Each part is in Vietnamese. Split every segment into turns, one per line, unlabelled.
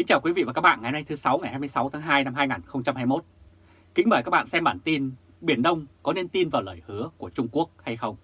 Kính chào quý vị và các bạn ngày hôm nay thứ 6 ngày 26 tháng 2 năm 2021. Kính mời các bạn xem bản tin Biển Đông có nên tin vào lời hứa của Trung Quốc hay không?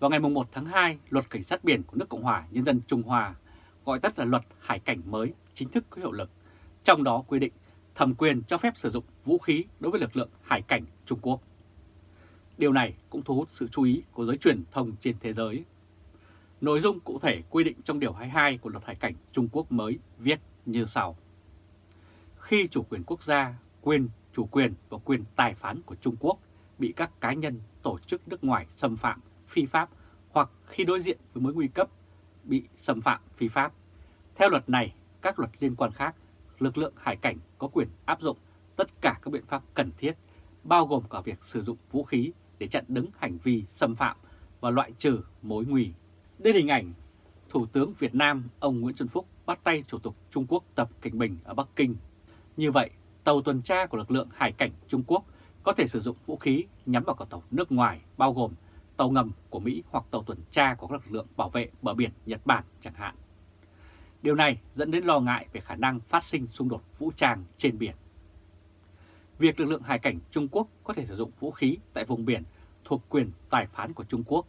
Vào ngày 1 tháng 2, Luật Cảnh sát biển của nước Cộng hòa Nhân dân Trung Hoa, gọi tắt là Luật Hải cảnh mới, chính thức có hiệu lực. Trong đó quy định thẩm quyền cho phép sử dụng vũ khí đối với lực lượng hải cảnh Trung Quốc. Điều này cũng thu hút sự chú ý của giới truyền thông trên thế giới. Nội dung cụ thể quy định trong Điều 22 của Luật Hải cảnh Trung Quốc mới viết như sau. Khi chủ quyền quốc gia, quyền chủ quyền và quyền tài phán của Trung Quốc bị các cá nhân, tổ chức nước ngoài xâm phạm, phi pháp hoặc khi đối diện với mối nguy cấp bị xâm phạm phi pháp. Theo luật này, các luật liên quan khác, lực lượng hải cảnh có quyền áp dụng tất cả các biện pháp cần thiết, bao gồm cả việc sử dụng vũ khí để chặn đứng hành vi xâm phạm và loại trừ mối nguy. Đây là hình ảnh Thủ tướng Việt Nam ông Nguyễn Xuân Phúc bắt tay Chủ tịch Trung Quốc Tập Cảnh Bình ở Bắc Kinh. Như vậy, tàu tuần tra của lực lượng hải cảnh Trung Quốc có thể sử dụng vũ khí nhắm vào các tàu nước ngoài bao gồm tàu ngầm của Mỹ hoặc tàu tuần tra của các lực lượng bảo vệ bờ biển Nhật Bản chẳng hạn. Điều này dẫn đến lo ngại về khả năng phát sinh xung đột vũ trang trên biển. Việc lực lượng hải cảnh Trung Quốc có thể sử dụng vũ khí tại vùng biển thuộc quyền tài phán của Trung Quốc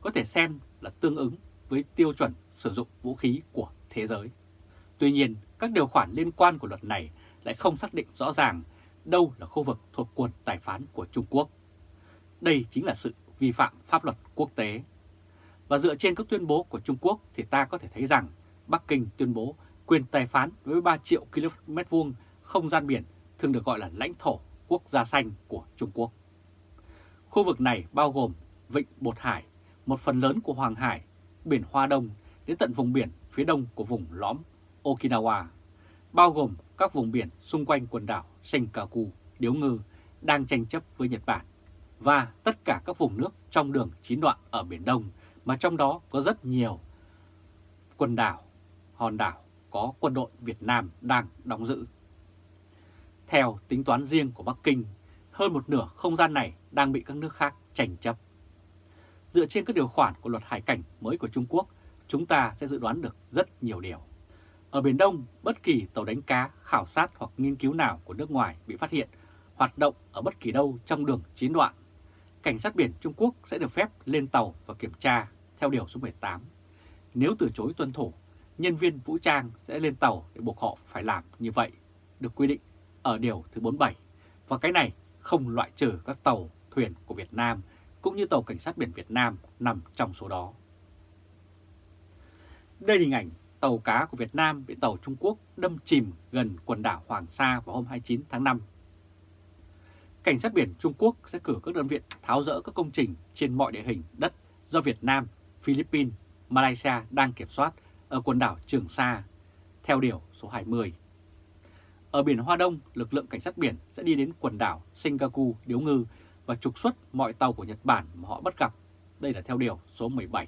có thể xem là tương ứng với tiêu chuẩn sử dụng vũ khí của thế giới. Tuy nhiên, các điều khoản liên quan của luật này lại không xác định rõ ràng đâu là khu vực thuộc quyền tài phán của Trung Quốc. Đây chính là sự vi phạm pháp luật quốc tế. Và dựa trên các tuyên bố của Trung Quốc thì ta có thể thấy rằng Bắc Kinh tuyên bố quyền tài phán với 3 triệu km vuông không gian biển thường được gọi là lãnh thổ quốc gia xanh của Trung Quốc. Khu vực này bao gồm Vịnh Bột Hải, một phần lớn của Hoàng Hải, biển Hoa Đông đến tận vùng biển phía đông của vùng lõm Okinawa, bao gồm các vùng biển xung quanh quần đảo Senkaku, Điếu Ngư đang tranh chấp với Nhật Bản và tất cả các vùng nước trong đường chín đoạn ở Biển Đông mà trong đó có rất nhiều quần đảo, hòn đảo có quân đội Việt Nam đang đóng giữ. Theo tính toán riêng của Bắc Kinh, hơn một nửa không gian này đang bị các nước khác tranh chấp. Dựa trên các điều khoản của luật hải cảnh mới của Trung Quốc, chúng ta sẽ dự đoán được rất nhiều điều. Ở Biển Đông, bất kỳ tàu đánh cá, khảo sát hoặc nghiên cứu nào của nước ngoài bị phát hiện hoạt động ở bất kỳ đâu trong đường chín đoạn, cảnh sát biển Trung Quốc sẽ được phép lên tàu và kiểm tra theo điều số 18. Nếu từ chối tuân thủ, nhân viên vũ trang sẽ lên tàu để buộc họ phải làm như vậy, được quy định ở điều thứ 47. Và cái này không loại trừ các tàu, thuyền của Việt Nam cũng như tàu cảnh sát biển Việt Nam nằm trong số đó. Đây là hình ảnh tàu cá của Việt Nam bị tàu Trung Quốc đâm chìm gần quần đảo Hoàng Sa vào hôm 29 tháng 5. Cảnh sát biển Trung Quốc sẽ cử các đơn vị tháo rỡ các công trình trên mọi địa hình đất do Việt Nam, Philippines, Malaysia đang kiểm soát ở quần đảo Trường Sa, theo điều số 20. Ở biển Hoa Đông, lực lượng cảnh sát biển sẽ đi đến quần đảo Singapore, Điếu Ngư và trục xuất mọi tàu của Nhật Bản mà họ bắt gặp. Đây là theo điều số 17.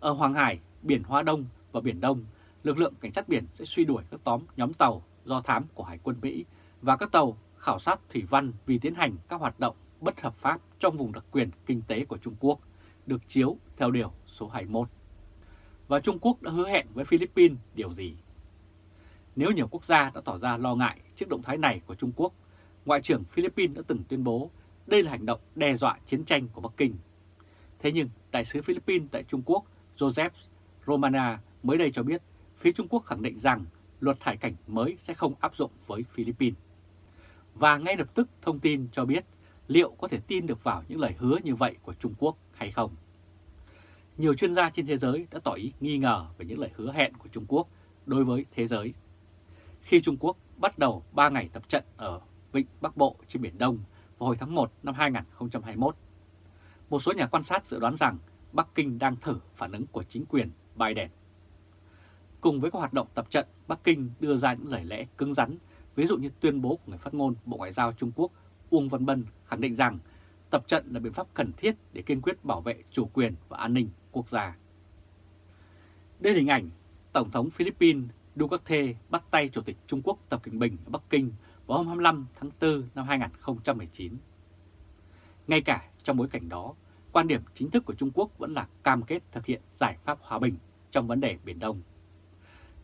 Ở Hoàng Hải, biển Hoa Đông và Biển Đông, lực lượng cảnh sát biển sẽ suy đuổi các tóm nhóm tàu do thám của Hải quân Mỹ và các tàu khảo sát thủy văn vì tiến hành các hoạt động bất hợp pháp trong vùng đặc quyền kinh tế của Trung Quốc, được chiếu theo điều số 21. Và Trung Quốc đã hứa hẹn với Philippines điều gì? Nếu nhiều quốc gia đã tỏ ra lo ngại trước động thái này của Trung Quốc, Ngoại trưởng Philippines đã từng tuyên bố đây là hành động đe dọa chiến tranh của Bắc Kinh. Thế nhưng, Đại sứ Philippines tại Trung Quốc Joseph Romana mới đây cho biết phía Trung Quốc khẳng định rằng luật thải cảnh mới sẽ không áp dụng với Philippines. Và ngay lập tức thông tin cho biết liệu có thể tin được vào những lời hứa như vậy của Trung Quốc hay không. Nhiều chuyên gia trên thế giới đã tỏ ý nghi ngờ về những lời hứa hẹn của Trung Quốc đối với thế giới. Khi Trung Quốc bắt đầu 3 ngày tập trận ở Vịnh Bắc Bộ trên Biển Đông vào hồi tháng 1 năm 2021, một số nhà quan sát dự đoán rằng Bắc Kinh đang thử phản ứng của chính quyền Biden. Cùng với các hoạt động tập trận, Bắc Kinh đưa ra những lời lẽ cứng rắn, ví dụ như tuyên bố của người phát ngôn Bộ Ngoại giao Trung Quốc Uông Văn Bân khẳng định rằng tập trận là biện pháp cần thiết để kiên quyết bảo vệ chủ quyền và an ninh quốc gia. Đây là hình ảnh Tổng thống Philippines Duterte bắt tay Chủ tịch Trung Quốc Tập Cận Bình ở Bắc Kinh vào hôm 25 tháng 4 năm 2019. Ngay cả trong bối cảnh đó, quan điểm chính thức của Trung Quốc vẫn là cam kết thực hiện giải pháp hòa bình trong vấn đề Biển Đông.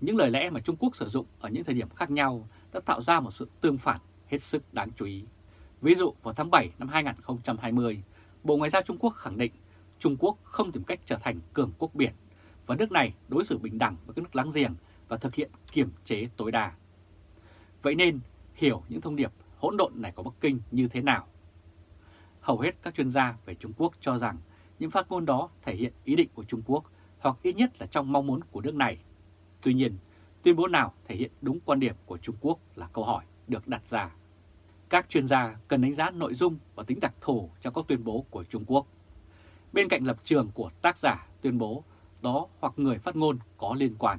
những lời lẽ mà Trung Quốc sử dụng ở những thời điểm khác nhau đã tạo ra một sự tương phản hết sức đáng chú ý. Ví dụ vào tháng 7 năm 2020, Bộ Ngoại giao Trung Quốc khẳng định Trung Quốc không tìm cách trở thành cường quốc biển và nước này đối xử bình đẳng với các nước láng giềng và thực hiện kiểm chế tối đa. Vậy nên, hiểu những thông điệp hỗn độn này của Bắc Kinh như thế nào? Hầu hết các chuyên gia về Trung Quốc cho rằng những phát ngôn đó thể hiện ý định của Trung Quốc hoặc ít nhất là trong mong muốn của nước này. Tuy nhiên, tuyên bố nào thể hiện đúng quan điểm của Trung Quốc là câu hỏi được đặt ra. Các chuyên gia cần đánh giá nội dung và tính đặc thù trong các tuyên bố của Trung Quốc. Bên cạnh lập trường của tác giả tuyên bố đó hoặc người phát ngôn có liên quan.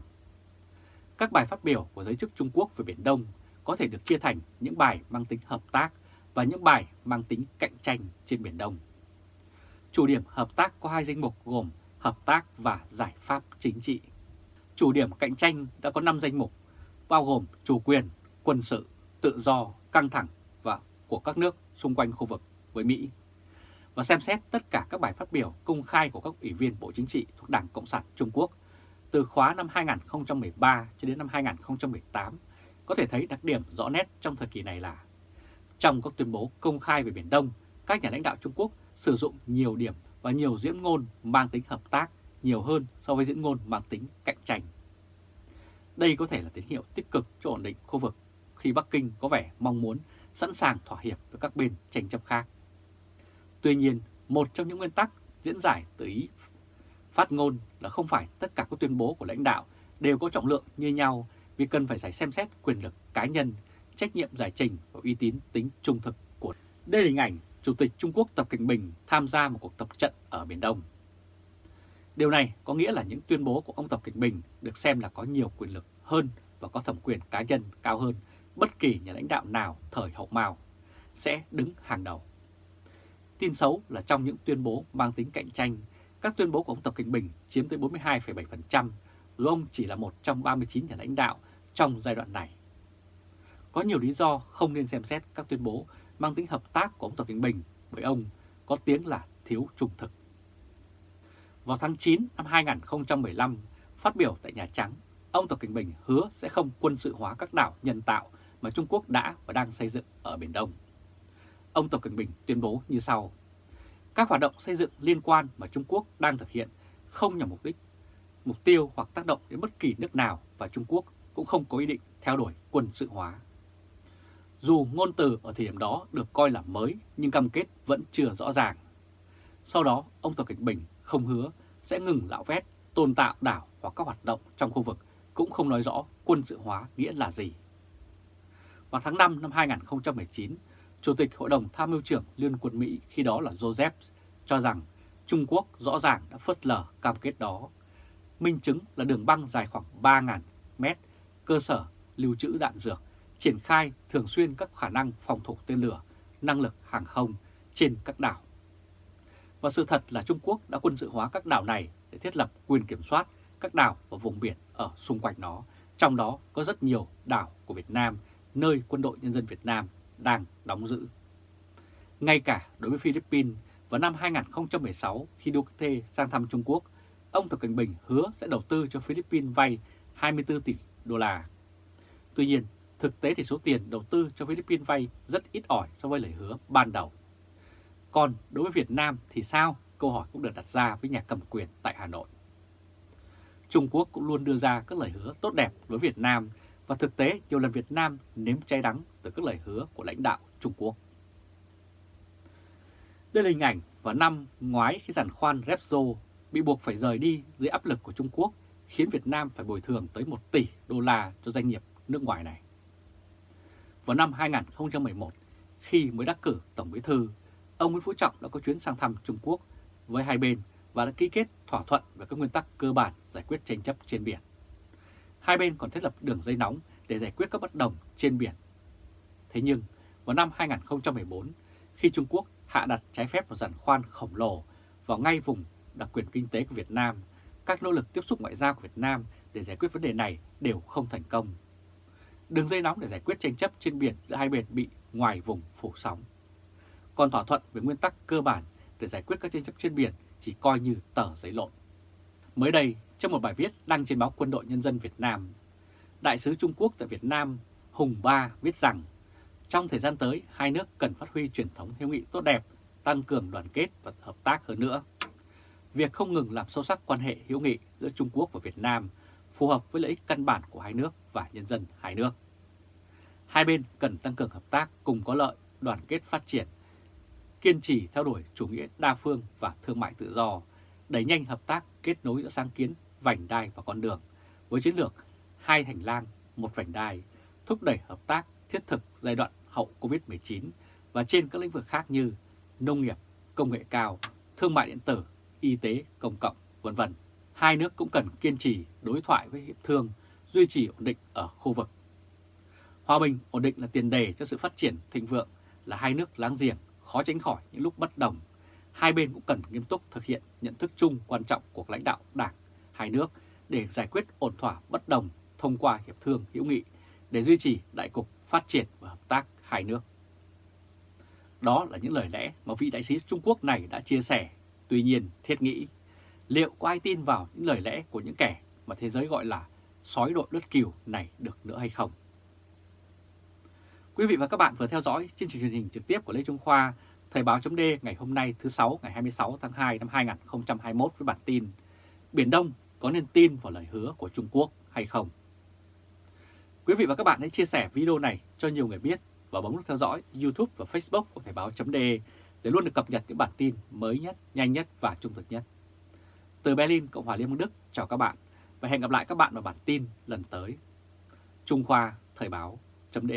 Các bài phát biểu của giới chức Trung Quốc về Biển Đông có thể được chia thành những bài mang tính hợp tác và những bài mang tính cạnh tranh trên Biển Đông. Chủ điểm hợp tác có hai danh mục gồm hợp tác và giải pháp chính trị. Chủ điểm cạnh tranh đã có 5 danh mục, bao gồm chủ quyền, quân sự, tự do, căng thẳng và của các nước xung quanh khu vực với Mỹ. Và xem xét tất cả các bài phát biểu công khai của các ủy viên Bộ Chính trị thuộc Đảng Cộng sản Trung Quốc từ khóa năm 2013 cho đến năm 2018 có thể thấy đặc điểm rõ nét trong thời kỳ này là trong các tuyên bố công khai về Biển Đông, các nhà lãnh đạo Trung Quốc sử dụng nhiều điểm và nhiều diễn ngôn mang tính hợp tác nhiều hơn so với diễn ngôn mang tính cạnh tranh. Đây có thể là tín hiệu tích cực cho ổn định khu vực khi Bắc Kinh có vẻ mong muốn sẵn sàng thỏa hiệp với các bên tranh chấp khác. Tuy nhiên, một trong những nguyên tắc diễn giải từ ý phát ngôn là không phải tất cả các tuyên bố của lãnh đạo đều có trọng lượng như nhau vì cần phải giải xem xét quyền lực cá nhân, trách nhiệm giải trình và uy tín tính trung thực của. Đây là hình ảnh Chủ tịch Trung Quốc Tập Cảnh Bình tham gia một cuộc tập trận ở Biển Đông. Điều này có nghĩa là những tuyên bố của ông Tập Cảnh Bình được xem là có nhiều quyền lực hơn và có thẩm quyền cá nhân cao hơn bất kỳ nhà lãnh đạo nào thời hậu Mao sẽ đứng hàng đầu. Tin xấu là trong những tuyên bố mang tính cạnh tranh, các tuyên bố của ông Tập Cảnh Bình chiếm tới 42,7%, dù ông chỉ là một trong 39 nhà lãnh đạo trong giai đoạn này. Có nhiều lý do không nên xem xét các tuyên bố mang tính hợp tác của ông Tập Cận Bình bởi ông có tiếng là thiếu trung thực. Vào tháng 9 năm 2015, phát biểu tại Nhà Trắng, ông Tập Cận Bình hứa sẽ không quân sự hóa các đảo nhân tạo mà Trung Quốc đã và đang xây dựng ở Biển Đông. Ông Tập Cận Bình tuyên bố như sau. Các hoạt động xây dựng liên quan mà Trung Quốc đang thực hiện không nhằm mục đích, mục tiêu hoặc tác động đến bất kỳ nước nào và Trung Quốc cũng không có ý định theo đuổi quân sự hóa. Dù ngôn từ ở thời điểm đó được coi là mới nhưng cam kết vẫn chưa rõ ràng. Sau đó, ông Tập Cảnh Bình không hứa sẽ ngừng lão vét, tồn tạo đảo hoặc các hoạt động trong khu vực, cũng không nói rõ quân sự hóa nghĩa là gì. Vào tháng 5 năm 2019, Chủ tịch Hội đồng Tham mưu trưởng Liên quân Mỹ khi đó là Joseph cho rằng Trung Quốc rõ ràng đã phớt lờ cam kết đó. Minh chứng là đường băng dài khoảng 3.000 mét, cơ sở lưu trữ đạn dược, triển khai thường xuyên các khả năng phòng thủ tên lửa, năng lực hàng không trên các đảo. Và sự thật là Trung Quốc đã quân sự hóa các đảo này để thiết lập quyền kiểm soát các đảo và vùng biển ở xung quanh nó, trong đó có rất nhiều đảo của Việt Nam, nơi quân đội nhân dân Việt Nam đang đóng giữ. Ngay cả đối với Philippines, vào năm 2016 khi Duterte sang thăm Trung Quốc, ông Tập Cảnh Bình hứa sẽ đầu tư cho Philippines vay 24 tỷ đô la. Tuy nhiên, thực tế thì số tiền đầu tư cho Philippines vay rất ít ỏi so với lời hứa ban đầu. Còn đối với Việt Nam thì sao? Câu hỏi cũng được đặt ra với nhà cầm quyền tại Hà Nội. Trung Quốc cũng luôn đưa ra các lời hứa tốt đẹp với Việt Nam và thực tế nhiều lần Việt Nam nếm cháy đắng từ các lời hứa của lãnh đạo Trung Quốc. Đây là hình ảnh vào năm ngoái khi giàn khoan Repsol bị buộc phải rời đi dưới áp lực của Trung Quốc, khiến Việt Nam phải bồi thường tới 1 tỷ đô la cho doanh nghiệp nước ngoài này. Vào năm 2011, khi mới đắc cử Tổng Bí Thư, ông Nguyễn Phú Trọng đã có chuyến sang thăm Trung Quốc với hai bên và đã ký kết thỏa thuận về các nguyên tắc cơ bản giải quyết tranh chấp trên biển. Hai bên còn thiết lập đường dây nóng để giải quyết các bất đồng trên biển. Thế nhưng, vào năm 2014, khi Trung Quốc hạ đặt trái phép một giàn khoan khổng lồ vào ngay vùng đặc quyền kinh tế của Việt Nam, các nỗ lực tiếp xúc ngoại giao của Việt Nam để giải quyết vấn đề này đều không thành công. Đường dây nóng để giải quyết tranh chấp trên biển giữa hai bên bị ngoài vùng phủ sóng. Còn thỏa thuận về nguyên tắc cơ bản để giải quyết các tranh chấp trên biển chỉ coi như tờ giấy lộn. Mới đây, trong một bài viết đăng trên báo Quân đội Nhân dân Việt Nam, Đại sứ Trung Quốc tại Việt Nam Hùng Ba viết rằng trong thời gian tới hai nước cần phát huy truyền thống hữu nghị tốt đẹp, tăng cường đoàn kết và hợp tác hơn nữa. Việc không ngừng làm sâu sắc quan hệ hữu nghị giữa Trung Quốc và Việt Nam phù hợp với lợi ích căn bản của hai nước và nhân dân hai nước. Hai bên cần tăng cường hợp tác cùng có lợi, đoàn kết phát triển, kiên trì theo đuổi chủ nghĩa đa phương và thương mại tự do, đẩy nhanh hợp tác kết nối giữa sáng kiến, vành đai và con đường với chiến lược hai hành lang, một vành đai, thúc đẩy hợp tác thiết thực giai đoạn hậu Covid-19 và trên các lĩnh vực khác như nông nghiệp, công nghệ cao, thương mại điện tử, y tế, công cộng, vân vân. Hai nước cũng cần kiên trì đối thoại với hiệp thương, duy trì ổn định ở khu vực. Hòa bình, ổn định là tiền đề cho sự phát triển thịnh vượng là hai nước láng giềng, khó tránh khỏi những lúc bất đồng. Hai bên cũng cần nghiêm túc thực hiện nhận thức chung quan trọng của lãnh đạo đảng hai nước để giải quyết ổn thỏa bất đồng thông qua hiệp thương hữu nghị để duy trì đại cục phát triển và hợp tác hai nước. Đó là những lời lẽ mà vị đại sứ Trung Quốc này đã chia sẻ. Tuy nhiên, thiết nghĩ, liệu có ai tin vào những lời lẽ của những kẻ mà thế giới gọi là sói đội đất kiều này được nữa hay không? Quý vị và các bạn vừa theo dõi chương trình truyền hình trực tiếp của Lê Trung Khoa, Thời báo chấm ngày hôm nay thứ sáu ngày 26 tháng 2 năm 2021 với bản tin Biển Đông có nên tin vào lời hứa của Trung Quốc hay không? Quý vị và các bạn hãy chia sẻ video này cho nhiều người biết và bấm nút theo dõi YouTube và Facebook của Thời báo chấm để luôn được cập nhật những bản tin mới nhất, nhanh nhất và trung thực nhất. Từ Berlin, Cộng hòa Liên bang Đức, chào các bạn và hẹn gặp lại các bạn vào bản tin lần tới. Trung Khoa Thời báo chấm